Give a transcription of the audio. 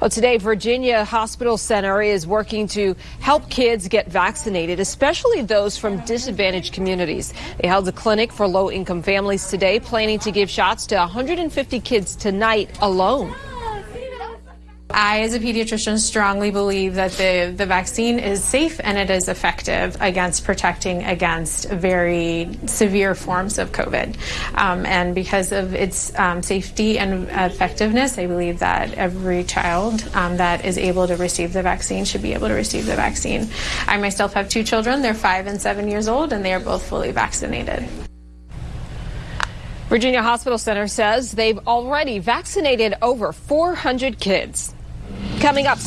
Well, today, Virginia Hospital Center is working to help kids get vaccinated, especially those from disadvantaged communities. They held a clinic for low income families today, planning to give shots to 150 kids tonight alone. I, as a pediatrician, strongly believe that the, the vaccine is safe and it is effective against protecting against very severe forms of COVID. Um, and because of its um, safety and effectiveness, I believe that every child um, that is able to receive the vaccine should be able to receive the vaccine. I myself have two children, they're five and seven years old, and they are both fully vaccinated. Virginia Hospital Center says they've already vaccinated over 400 kids. Coming up.